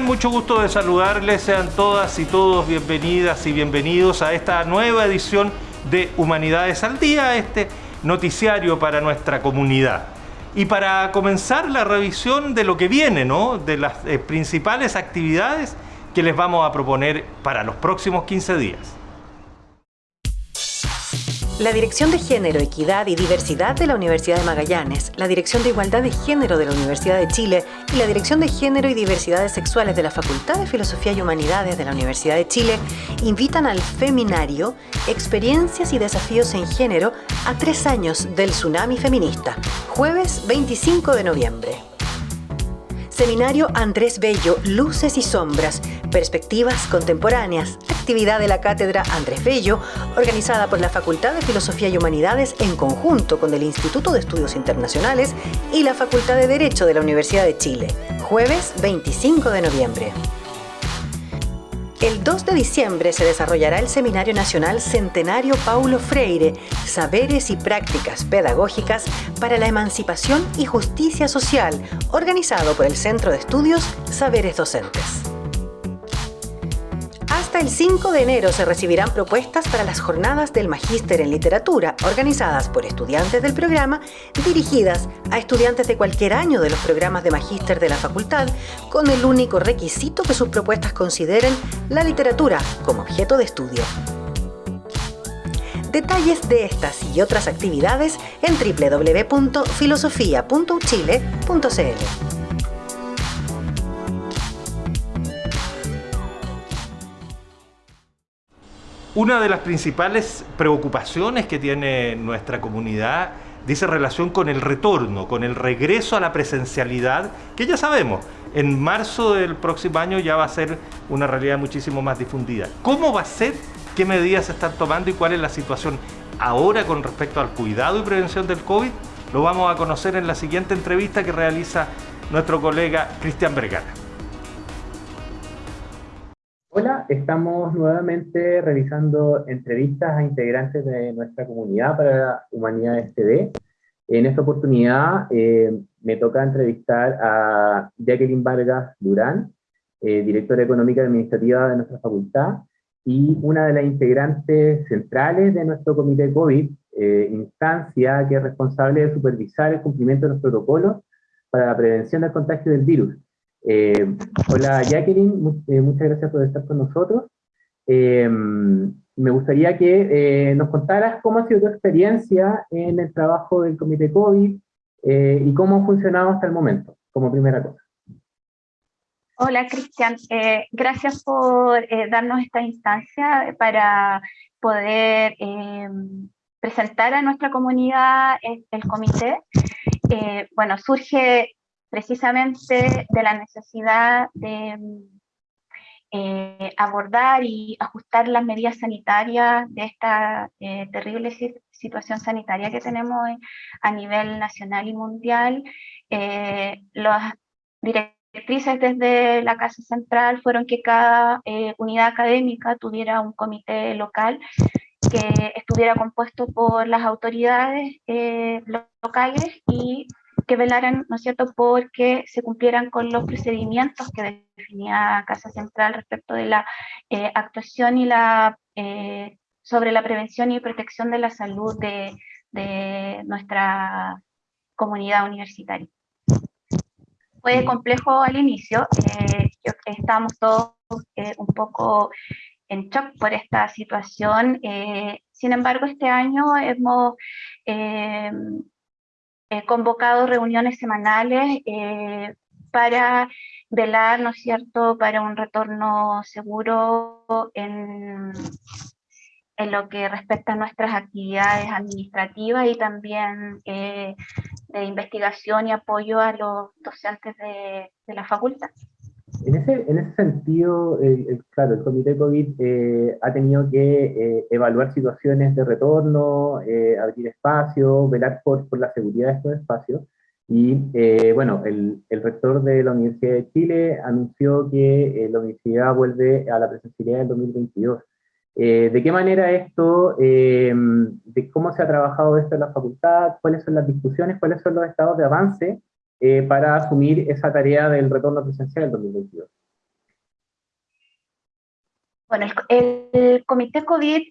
Mucho gusto de saludarles. Sean todas y todos bienvenidas y bienvenidos a esta nueva edición de Humanidades al Día, este noticiario para nuestra comunidad. Y para comenzar la revisión de lo que viene, ¿no? De las eh, principales actividades que les vamos a proponer para los próximos 15 días. La Dirección de Género, Equidad y Diversidad de la Universidad de Magallanes, la Dirección de Igualdad de Género de la Universidad de Chile y la Dirección de Género y Diversidades Sexuales de la Facultad de Filosofía y Humanidades de la Universidad de Chile invitan al Feminario Experiencias y Desafíos en Género a tres años del Tsunami Feminista, jueves 25 de noviembre. Seminario Andrés Bello, Luces y Sombras, Perspectivas Contemporáneas, actividad de la Cátedra Andrés Bello, organizada por la Facultad de Filosofía y Humanidades en conjunto con el Instituto de Estudios Internacionales y la Facultad de Derecho de la Universidad de Chile, jueves 25 de noviembre. El 2 de diciembre se desarrollará el Seminario Nacional Centenario Paulo Freire, Saberes y Prácticas Pedagógicas para la Emancipación y Justicia Social, organizado por el Centro de Estudios Saberes Docentes. El 5 de enero se recibirán propuestas para las jornadas del Magíster en Literatura, organizadas por estudiantes del programa, dirigidas a estudiantes de cualquier año de los programas de Magíster de la facultad, con el único requisito que sus propuestas consideren la literatura como objeto de estudio. Detalles de estas y otras actividades en www.filosofia.uchile.cl. Una de las principales preocupaciones que tiene nuestra comunidad dice relación con el retorno, con el regreso a la presencialidad, que ya sabemos, en marzo del próximo año ya va a ser una realidad muchísimo más difundida. ¿Cómo va a ser? ¿Qué medidas se están tomando y cuál es la situación ahora con respecto al cuidado y prevención del COVID? Lo vamos a conocer en la siguiente entrevista que realiza nuestro colega Cristian Vergara. Estamos nuevamente realizando entrevistas a integrantes de nuestra comunidad para Humanidades TV. En esta oportunidad eh, me toca entrevistar a Jacqueline Vargas Durán, eh, directora económica y administrativa de nuestra facultad, y una de las integrantes centrales de nuestro comité COVID, eh, instancia que es responsable de supervisar el cumplimiento de los protocolos para la prevención del contagio del virus. Eh, hola Jacqueline, eh, muchas gracias por estar con nosotros. Eh, me gustaría que nos contaras cómo ha sido tu experiencia en el trabajo del Comité COVID y cómo ha funcionado hasta el momento, como primera cosa. Hola Cristian, gracias por darnos esta instancia para poder presentar a nuestra comunidad el comité. bueno, surge precisamente de la necesidad de eh, abordar y ajustar las medidas sanitarias de esta eh, terrible situación sanitaria que tenemos a nivel nacional y mundial. Eh, las directrices desde la Casa Central fueron que cada unidad académica tuviera un comité local que estuviera compuesto por las autoridades locales y que velaran, ¿no es cierto?, porque se cumplieran con los procedimientos que definía Casa Central respecto de la eh, actuación y la, eh, sobre la prevención y protección de la salud de, de nuestra comunidad universitaria. Fue complejo al inicio, eh, estábamos todos un poco en shock por esta situación, sin embargo este año hemos eh, convocado reuniones semanales eh, para velar, ¿no es cierto?, para un retorno seguro en, en lo que respecta a nuestras actividades administrativas y también eh, de investigación y apoyo a los docentes de la facultad. En ese, en ese sentido, claro, el Comité COVID eh, ha tenido que eh, evaluar situaciones de retorno, eh, abrir espacios, velar por, por, la seguridad de estos espacios. Y bueno, el, el, rector de la Universidad de Chile anunció que la universidad vuelve a la presencialidad en 2022. ¿De qué manera esto, de cómo se ha trabajado esto en la facultad, cuáles son las discusiones, cuáles son los estados de avance para asumir esa tarea del retorno presencial en 2022? Bueno, el, comité COVID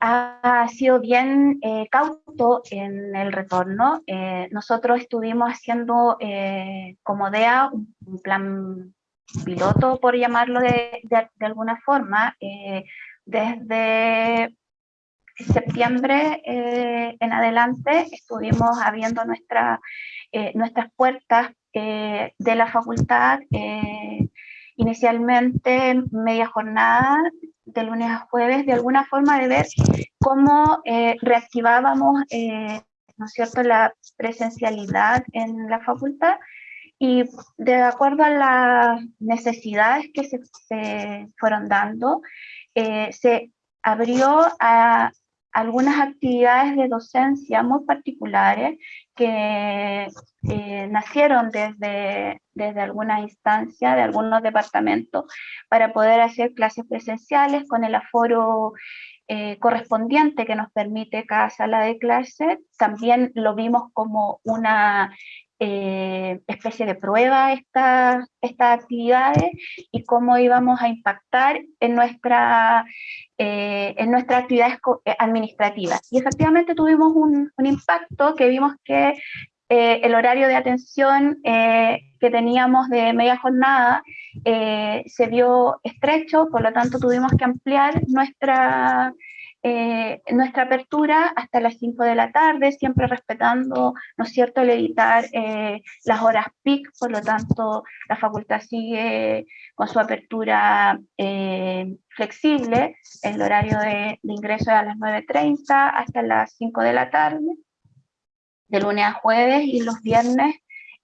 ha sido bien eh, cauto en el retorno. Eh, nosotros estuvimos haciendo eh, como DEA un, plan piloto, por llamarlo de, de, alguna forma, desde septiembre en adelante estuvimos abriendo nuestra, nuestras puertas de la facultad inicialmente media jornada de lunes a jueves, de alguna forma de ver cómo eh, reactivábamos, eh, ¿no es cierto?, la presencialidad en la facultad y de acuerdo a las necesidades que se, se fueron dando, eh, se abrió a algunas actividades de docencia muy particulares que eh, nacieron desde, desde alguna instancia, de algunos departamentos, para poder hacer clases presenciales con el aforo eh, correspondiente que nos permite cada sala de clase. También lo vimos como una eh, especie de prueba estas estas actividades y cómo íbamos a impactar en, nuestra, eh, en nuestras actividades eh, administrativas. Y efectivamente tuvimos un, impacto que vimos que el horario de atención que teníamos de media jornada se vio estrecho, por lo tanto tuvimos que ampliar nuestra eh, nuestra apertura hasta las 5 de la tarde, siempre respetando, ¿no es cierto?, el editar eh, las horas PIC, por lo tanto la facultad sigue con su apertura eh, flexible, el horario de, ingreso es a las 9.30 hasta las 5 de la tarde, de lunes a jueves y los viernes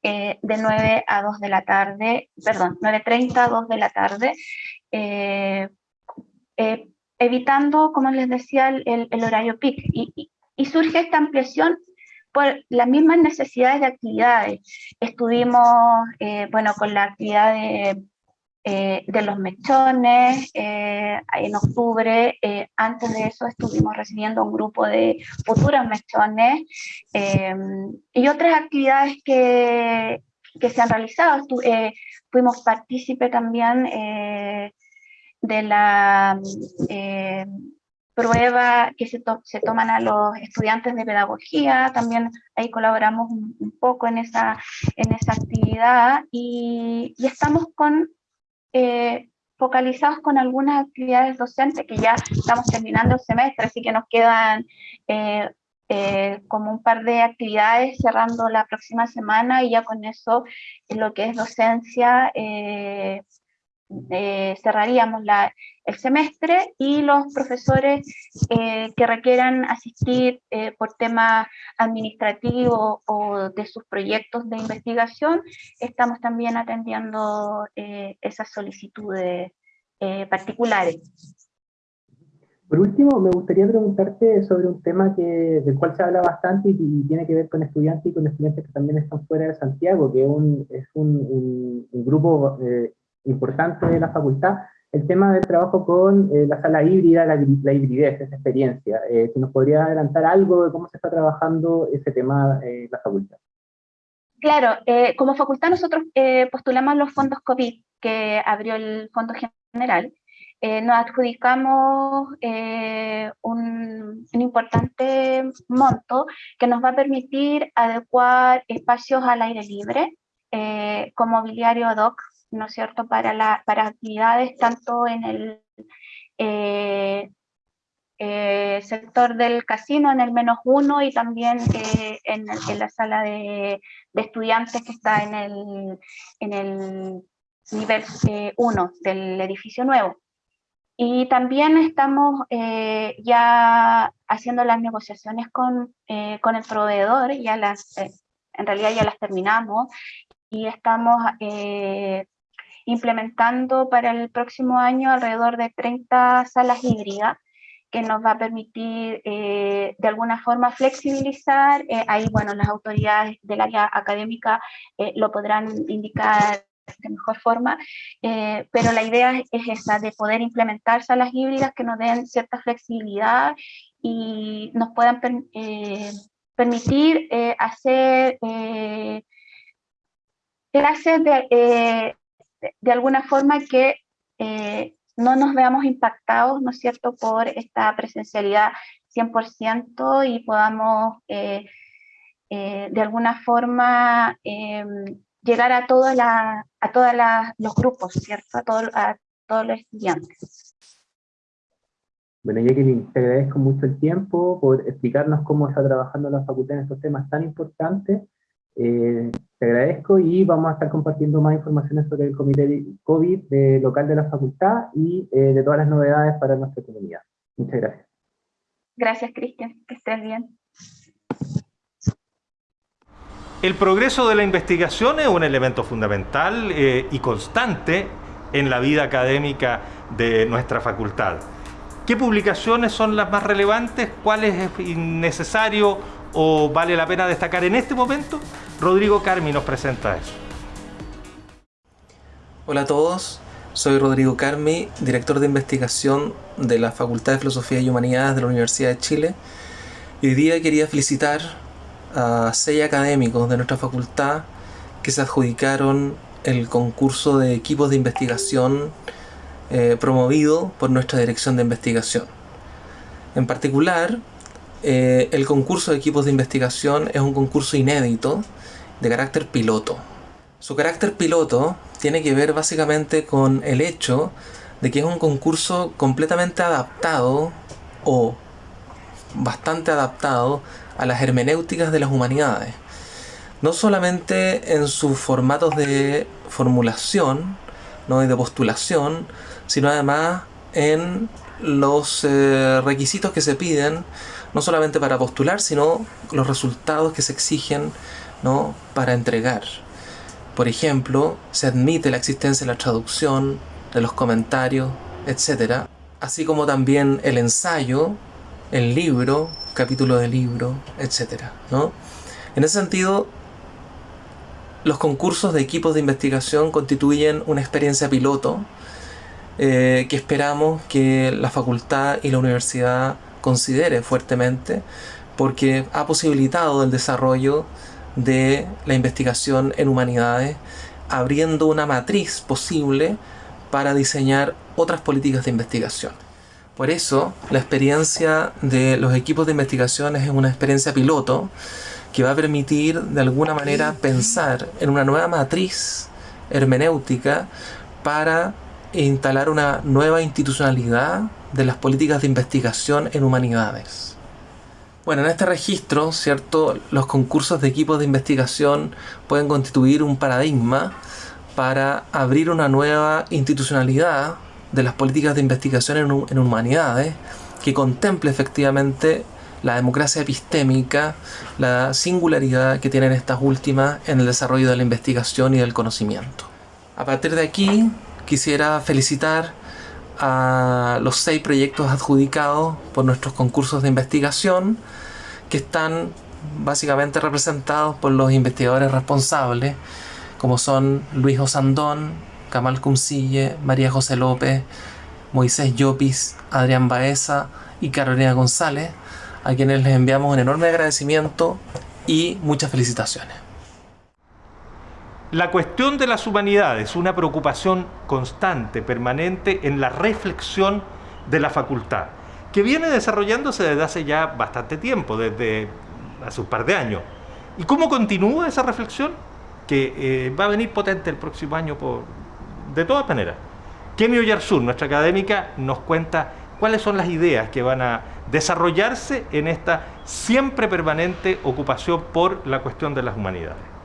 de 9 a 2 de la tarde, perdón, 9.30 a 2 de la tarde, evitando, como les decía, el, horario peak. Y, surge esta ampliación por las mismas necesidades de actividades. Estuvimos, eh, bueno, con la actividad de, eh, los mechones eh, en octubre. antes de eso estuvimos recibiendo un grupo de futuros mechones y otras actividades que, que se han realizado. fuimos partícipe también de la eh, prueba que se, se, toman a los estudiantes de pedagogía, también ahí colaboramos un, poco en esa, en esa actividad y, estamos con, eh, focalizados con algunas actividades docentes que ya estamos terminando el semestre, así que nos quedan eh, como un par de actividades cerrando la próxima semana y ya con eso lo que es docencia eh, cerraríamos la, el semestre y los profesores eh, que requieran asistir eh, por tema administrativo o de sus proyectos de investigación, estamos también atendiendo esas solicitudes particulares. Por último, me gustaría preguntarte sobre un tema que, del cual se habla bastante y, tiene que ver con estudiantes y con estudiantes que también están fuera de Santiago, que un, es un, un grupo importante de la facultad, el tema del trabajo con eh, la sala híbrida, la, la hibridez, esa experiencia. Eh, si nos podría adelantar algo de cómo se está trabajando ese tema en la facultad. Claro, eh, como facultad nosotros postulamos los fondos COVID que abrió el Fondo General. nos adjudicamos un, un, importante monto que nos va a permitir adecuar espacios al aire libre, con mobiliario ad hoc ¿no es cierto?, para, la, para actividades tanto en el eh, eh, sector del casino, en el menos uno, y también eh, en, la sala de, estudiantes que está en el, en el nivel 1 del edificio nuevo. Y también estamos ya haciendo las negociaciones con, con el proveedor, ya las, en realidad ya las terminamos, y estamos implementando para el próximo año alrededor de 30 salas híbridas que nos va a permitir eh, de alguna forma flexibilizar, eh, ahí bueno, las autoridades del área académica eh, lo podrán indicar de mejor forma, pero la idea es esa, de poder implementar salas híbridas que nos den cierta flexibilidad y nos puedan permitir hacer clases de, de, alguna forma que no nos veamos impactados, ¿no es cierto?, por esta presencialidad 100% y podamos de alguna forma llegar a, todos los grupos, ¿cierto? A todos los estudiantes. Bueno, Jacqueline, te agradezco mucho el tiempo por explicarnos cómo está trabajando la facultad en estos temas tan importantes. Eh, te agradezco y vamos a estar compartiendo más informaciones sobre el comité COVID de local de la facultad y eh, de todas las novedades para nuestra comunidad. Muchas gracias. Gracias, Cristian. Que estés bien. El progreso de la investigación es un elemento fundamental eh, y constante en la vida académica de nuestra facultad. ¿Qué publicaciones son las más relevantes? ¿Cuál es necesario o vale la pena destacar en este momento? Rodrigo Carmi nos presenta eso. Hola a todos, soy Rodrigo Carmi, director de investigación de la Facultad de Filosofía y Humanidades de la Universidad de Chile. Y hoy día quería felicitar a seis académicos de nuestra facultad que se adjudicaron el concurso de equipos de investigación eh, promovido por nuestra dirección de investigación. En particular, eh, el concurso de equipos de investigación es un concurso inédito de carácter piloto. Su carácter piloto tiene que ver básicamente con el hecho de que es un concurso completamente adaptado o bastante adaptado a las hermenéuticas de las humanidades. No solamente en sus formatos de formulación y de postulación, sino además en los eh, requisitos que se piden, no solamente para postular, sino los resultados que se exigen ¿no? para entregar. Por ejemplo, se admite la existencia de la traducción, de los comentarios, etc. Así como también el ensayo, el libro, capítulo de libro, etc. ¿no? En ese sentido, los concursos de equipos de investigación constituyen una experiencia piloto eh, que esperamos que la facultad y la universidad considere fuertemente porque ha posibilitado el desarrollo de la investigación en humanidades abriendo una matriz posible para diseñar otras políticas de investigación. Por eso, la experiencia de los equipos de investigación es una experiencia piloto que va a permitir de alguna manera pensar en una nueva matriz hermenéutica para instalar una nueva institucionalidad de las políticas de investigación en humanidades. Bueno, en este registro, ¿cierto? Los concursos de equipos de investigación pueden constituir un paradigma para abrir una nueva institucionalidad de las políticas de investigación en, humanidades que contemple efectivamente la democracia epistémica, la singularidad que tienen estas últimas en el desarrollo de la investigación y del conocimiento. A partir de aquí, quisiera felicitar a los seis proyectos adjudicados por nuestros concursos de investigación, que están básicamente representados por los investigadores responsables, como son Luis Osandón, Kamal Cumcille, María José López, Moisés Llopis, Adrián Baeza y Carolina González, a quienes les enviamos un enorme agradecimiento y muchas felicitaciones. La cuestión de las humanidades, una preocupación constante, permanente en la reflexión de la facultad, que viene desarrollándose desde hace ya bastante tiempo, desde hace un par de años. ¿Y cómo continúa esa reflexión? Que eh, va a venir potente el próximo año por, de todas maneras, Kemi Oyarzún, nuestra académica, nos cuenta cuáles son las ideas que van a desarrollarse en esta siempre permanente ocupación por la cuestión de las humanidades.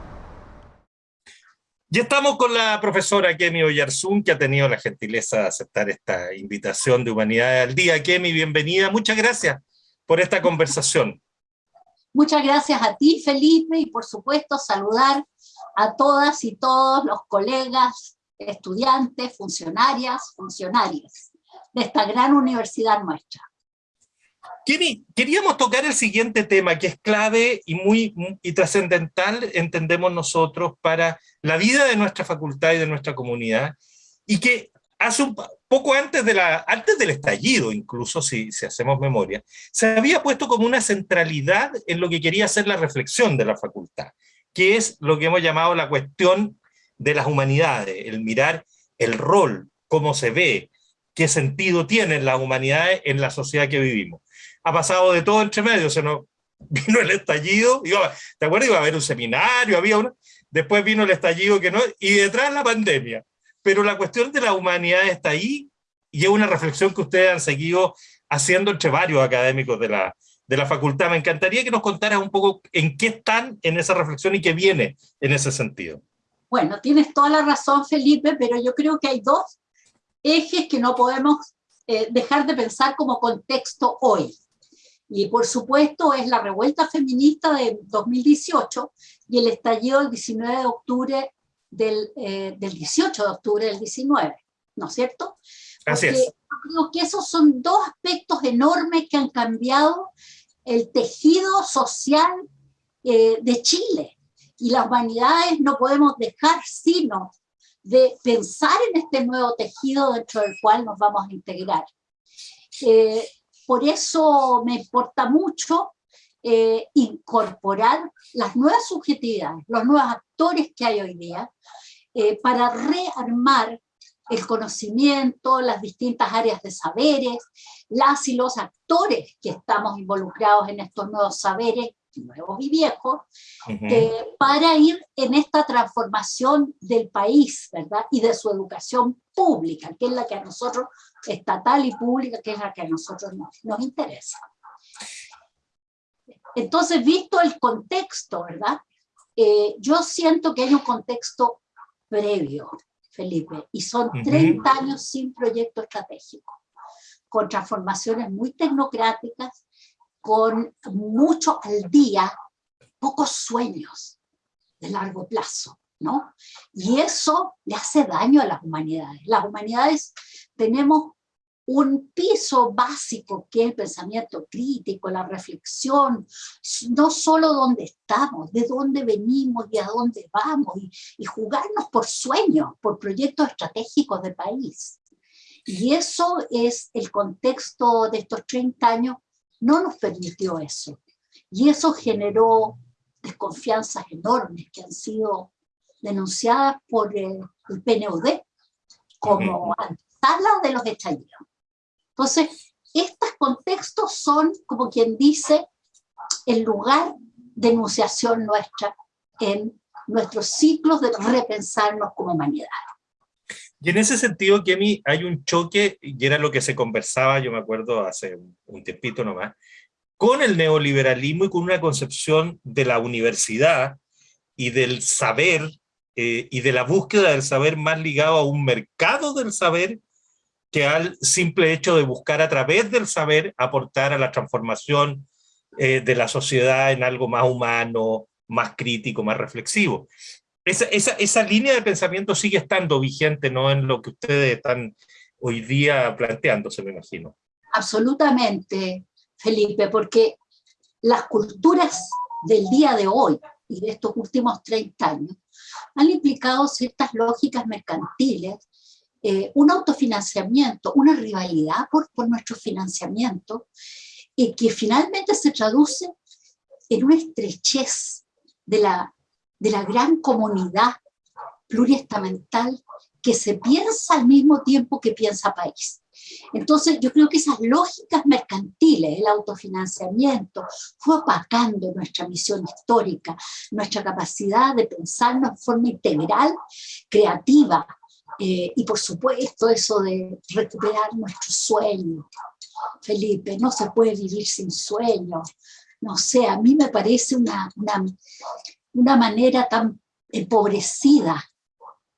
Ya estamos con la profesora Kemi Oyarzún, que ha tenido la gentileza de aceptar esta invitación de Humanidades al Día. Kemi, bienvenida. Muchas gracias por esta conversación. Muchas gracias a ti, Felipe, y por supuesto saludar a todas y todos los colegas estudiantes, funcionarias, funcionarias de esta gran universidad nuestra. Queríamos tocar el siguiente tema que es clave y muy y trascendental, entendemos nosotros, para la vida de nuestra facultad y de nuestra comunidad, y que hace un poco antes, de la, antes del estallido, incluso si, si hacemos memoria, se había puesto como una centralidad en lo que quería ser la reflexión de la facultad, que es lo que hemos llamado la cuestión de las humanidades, el mirar el rol, cómo se ve, qué sentido tienen las humanidades en la sociedad que vivimos. Ha pasado de todo entre medio, se nos vino el estallido, ¿te acuerdas? Iba a haber un seminario, había una, después vino el estallido que no, y detrás la pandemia. Pero la cuestión de la humanidad está ahí, y es una reflexión que ustedes han seguido haciendo entre varios académicos de la, de la facultad. Me encantaría que nos contaras un poco en qué están en esa reflexión y qué viene en ese sentido. Bueno, tienes toda la razón, Felipe, pero yo creo que hay dos ejes que no podemos eh, dejar de pensar como contexto hoy. Y por supuesto es la revuelta feminista de 2018 y el estallido del 19 de octubre del, eh, del 18 de octubre del 19, ¿no es cierto? Así es. Creo que esos son dos aspectos enormes que han cambiado el tejido social eh, de Chile. Y las humanidades no podemos dejar sino de pensar en este nuevo tejido dentro del cual nos vamos a integrar. Eh, por eso me importa mucho eh, incorporar las nuevas subjetividades, los nuevos actores que hay hoy día, eh, para rearmar el conocimiento, las distintas áreas de saberes, las y los actores que estamos involucrados en estos nuevos saberes, nuevos y viejos, eh, para ir en esta transformación del país, ¿verdad? Y de su educación pública, que es la que a nosotros estatal y pública, que es la que a nosotros nos, interesa. Entonces, visto el contexto, ¿verdad? Eh, yo siento que hay un contexto previo, Felipe, y son 30 años sin proyecto estratégico, con transformaciones muy tecnocráticas, con mucho al día, pocos sueños de largo plazo, ¿no? Y eso le hace daño a las humanidades. Las humanidades tenemos un piso básico que es el pensamiento crítico, la reflexión, no solo dónde estamos, de dónde venimos y a dónde vamos, y, y jugarnos por sueños, por proyectos estratégicos de país. Y eso es el contexto de estos 30 años, no nos permitió eso. Y eso generó desconfianzas enormes que han sido denunciadas por el, el PNUD como antesala de los estallidos. Entonces, estos contextos son, como quien dice, el lugar de enunciación nuestra en nuestros ciclos de repensarnos como humanidad. Y en ese sentido, Kemi, hay un choque, y era lo que se conversaba, yo me acuerdo hace un tiempito nomás, con el neoliberalismo y con una concepción de la universidad y del saber eh, y de la búsqueda del saber más ligado a un mercado del saber que al simple hecho de buscar a través del saber aportar a la transformación eh, de la sociedad en algo más humano, más crítico, más reflexivo. Esa, esa, esa, línea de pensamiento sigue estando vigente, ¿no? En lo que ustedes están hoy día planteándose, me imagino. Absolutamente, Felipe, porque las culturas del día de hoy y de estos últimos 30 años han implicado ciertas lógicas mercantiles eh, un autofinanciamiento, una rivalidad por, por nuestro financiamiento, y que finalmente se traduce en una estrechez de la, de la gran comunidad pluriestamental que se piensa al mismo tiempo que piensa país. Entonces yo creo que esas lógicas mercantiles, el autofinanciamiento, fue opacando nuestra misión histórica, nuestra capacidad de pensarnos en forma integral, creativa, eh, y por supuesto eso de recuperar nuestro sueño. Felipe, no se puede vivir sin sueño. No sé, a mí me parece una, una, una manera tan empobrecida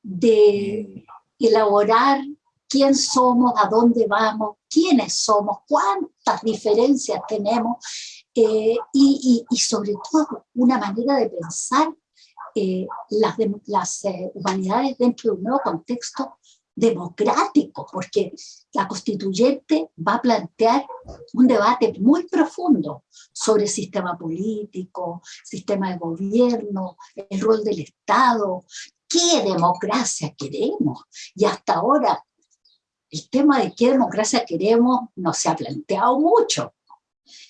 de elaborar quién somos, a dónde vamos, quiénes somos, cuántas diferencias tenemos eh, y, y, y, sobre todo una manera de pensar eh, las, las eh, humanidades dentro de un nuevo contexto democrático, porque la constituyente va a plantear un debate muy profundo sobre el sistema político, sistema de gobierno, el rol del Estado, qué democracia queremos. Y hasta ahora el tema de qué democracia queremos no se ha planteado mucho.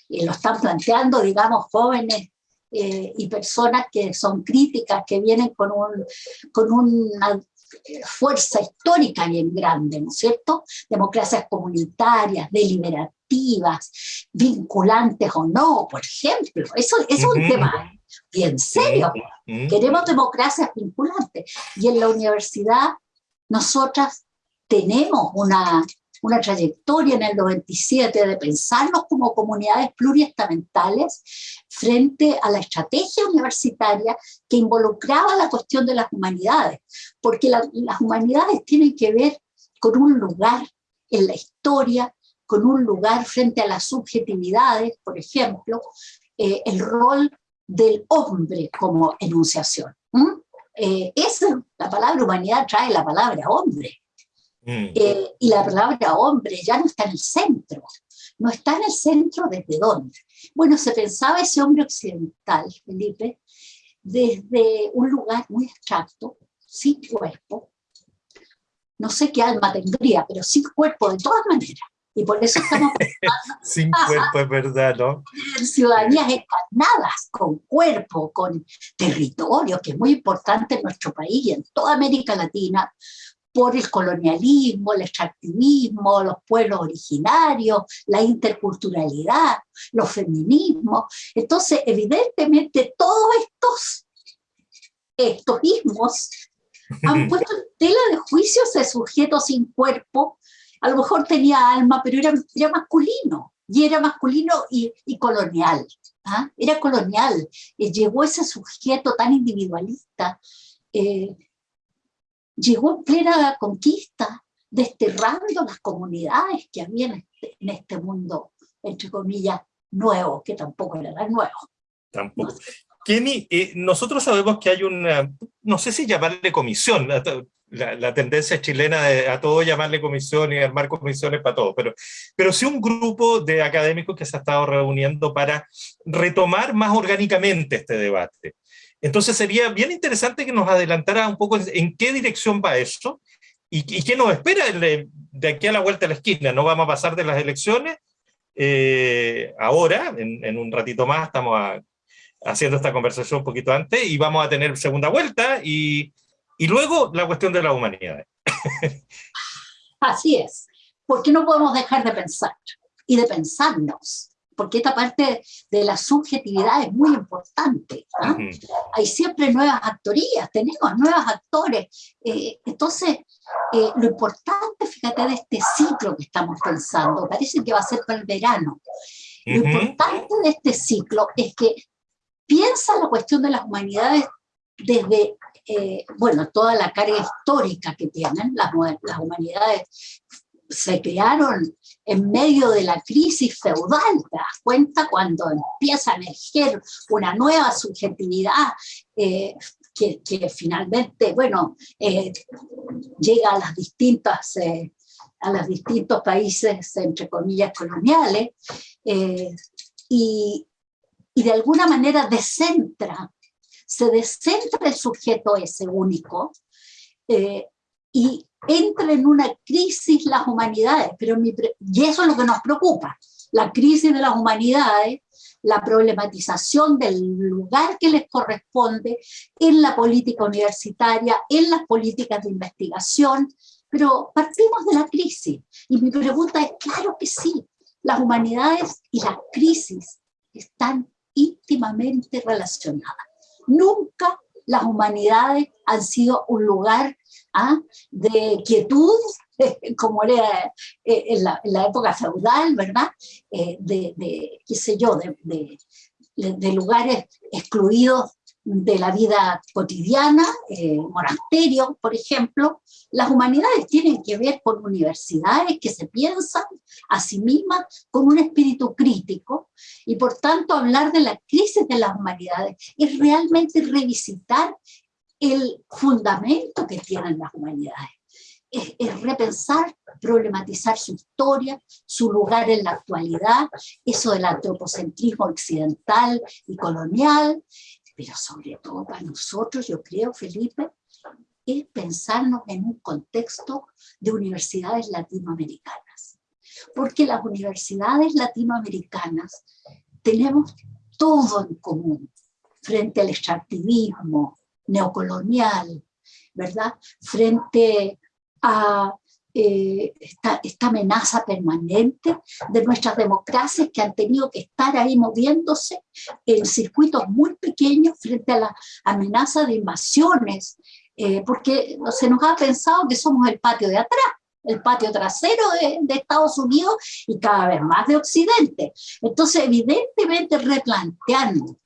Y lo están planteando, digamos, jóvenes eh, y personas que son críticas, que vienen con, un, con fuerza histórica bien grande, ¿no es cierto? Democracias comunitarias, deliberativas, vinculantes o no, por ejemplo. Eso, es un tema bien serio. Queremos democracias vinculantes. Y en la universidad nosotras tenemos una, una trayectoria en el 97 de pensarnos como comunidades pluriestamentales frente a la estrategia universitaria que involucraba la cuestión de las humanidades, porque las humanidades tienen que ver con un lugar en la historia, con un lugar frente a las subjetividades, por ejemplo, eh, el rol del hombre como enunciación. Eh, la palabra humanidad trae la palabra hombre, Mm. Eh, y la palabra hombre ya no está en el centro. No está en el centro desde dónde. Bueno, se pensaba ese hombre occidental, Felipe, desde un lugar muy abstracto, sin cuerpo. No sé qué alma tendría, pero sin cuerpo de todas maneras. Y por eso estamos Sin cuerpo, es verdad, ¿no? Ciudadanías encarnadas, con cuerpo, con territorio, que es muy importante en nuestro país y en toda América Latina, por el colonialismo, el extractivismo, los pueblos originarios, la interculturalidad, los feminismos. Entonces, evidentemente, todos estos, estos ismos han puesto en tela de juicio ese sujeto sin cuerpo, a lo mejor tenía alma, pero era, era masculino, y era masculino y, colonial. ¿ah? Era colonial, y llegó ese sujeto tan individualista, eh, llegó en plena conquista, desterrando las comunidades que había en este, este mundo, entre comillas, nuevo, que tampoco era nuevo. Tampoco. Kenny, eh, nosotros sabemos que hay una, no sé si llamarle comisión, la, tendencia chilena de a todo llamarle comisión y armar comisiones para todo, pero, pero sí un grupo de académicos que se ha estado reuniendo para retomar más orgánicamente este debate. Entonces sería bien interesante que nos adelantara un poco en, qué dirección va eso y, qué nos espera de, aquí a la vuelta de la esquina. No vamos a pasar de las elecciones eh, ahora, en, un ratito más estamos haciendo esta conversación un poquito antes y vamos a tener segunda vuelta y, y luego la cuestión de la humanidad. Así es, porque no podemos dejar de pensar y de pensarnos porque esta parte de la subjetividad es muy importante. ¿ah? Hay siempre nuevas actorías, tenemos nuevos actores. Eh, entonces, eh, lo importante, fíjate, de este ciclo que estamos pensando, parece que va a ser para el verano. Lo importante de este ciclo es que piensa la cuestión de las humanidades desde, eh, bueno, toda la carga histórica que tienen las, las humanidades se crearon en medio de la crisis feudal, te das cuenta cuando empieza a emerger una nueva subjetividad eh, que, finalmente, bueno, eh, llega a las distintas, eh, a los distintos países, entre comillas, coloniales, y, y de alguna manera descentra, se descentra el sujeto ese único, y entra en una crisis las humanidades, pero y eso es lo que nos preocupa, la crisis de las humanidades, la problematización del lugar que les corresponde en la política universitaria, en las políticas de investigación, pero partimos de la crisis. Y mi pregunta es, claro que sí, las humanidades y la crisis están íntimamente relacionadas. Nunca las humanidades han sido un lugar ¿ah? de quietud, como era eh, en la, época feudal, ¿verdad? Eh, de, qué sé yo, de, lugares excluidos de la vida cotidiana, eh, monasterios, por ejemplo. Las humanidades tienen que ver con universidades que se piensan a sí mismas con un espíritu crítico y por tanto hablar de la crisis de las humanidades es realmente revisitar el fundamento que tienen las humanidades. Es, repensar, problematizar su historia, su lugar en la actualidad, eso del antropocentrismo occidental y colonial, pero sobre todo para nosotros, yo creo, Felipe, es pensarnos en un contexto de universidades latinoamericanas. Porque las universidades latinoamericanas tenemos todo en común frente al extractivismo neocolonial, ¿verdad? Frente a eh, esta, amenaza permanente de nuestras democracias que han tenido que estar ahí moviéndose en circuitos muy pequeños frente a la amenaza de invasiones, eh, porque se nos ha pensado que somos el patio de atrás, el patio trasero de, de, Estados Unidos y cada vez más de Occidente. Entonces, evidentemente, replanteando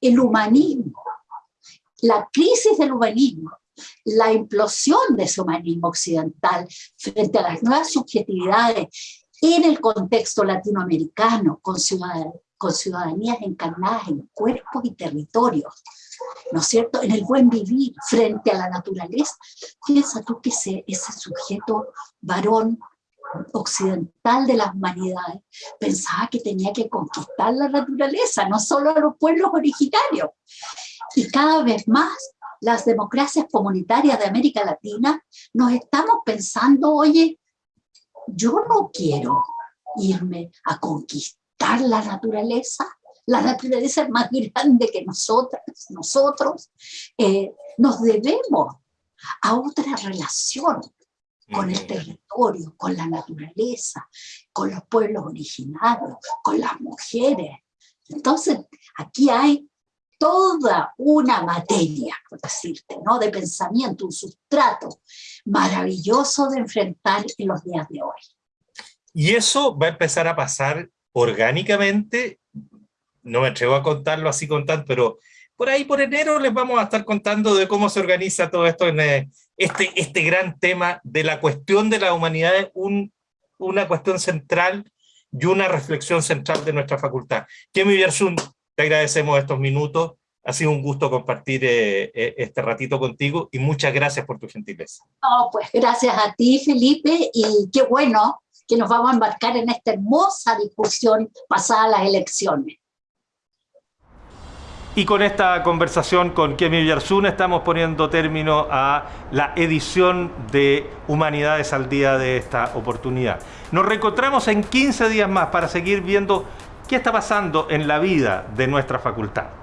el humanismo, la crisis del humanismo, la implosión de ese humanismo occidental frente a las nuevas subjetividades en el contexto latinoamericano, con, con ciudadanías encarnadas en cuerpos y territorios, ¿no es cierto?, en el buen vivir frente a la naturaleza. Piensa tú que ese, ese sujeto varón occidental de las humanidades pensaba que tenía que conquistar la naturaleza, no solo a los pueblos originarios. Y cada vez más las democracias comunitarias de América Latina nos estamos pensando, oye, yo no quiero irme a conquistar la naturaleza, la naturaleza es más grande que nosotras, nosotros, eh, nos debemos a otra relación con el territorio, con la naturaleza, con los pueblos originarios, con las mujeres. Entonces, aquí hay toda una materia, por decirte, ¿no? de pensamiento, un sustrato maravilloso de enfrentar en los días de hoy. Y eso va a empezar a pasar orgánicamente, no me atrevo a contarlo así con tanto, pero por ahí por enero les vamos a estar contando de cómo se organiza todo esto en eh, este, este gran tema de la cuestión de la humanidad, un, una cuestión central y una reflexión central de nuestra facultad. Kemi Biersun, te agradecemos estos minutos, ha sido un gusto compartir eh, eh, este ratito contigo y muchas gracias por tu gentileza. No, pues gracias a ti Felipe y qué bueno que nos vamos a embarcar en esta hermosa discusión pasada las elecciones. Y con esta conversación con Kemi Villarsun estamos poniendo término a la edición de Humanidades al Día de esta oportunidad. Nos reencontramos en 15 días más para seguir viendo qué está pasando en la vida de nuestra facultad.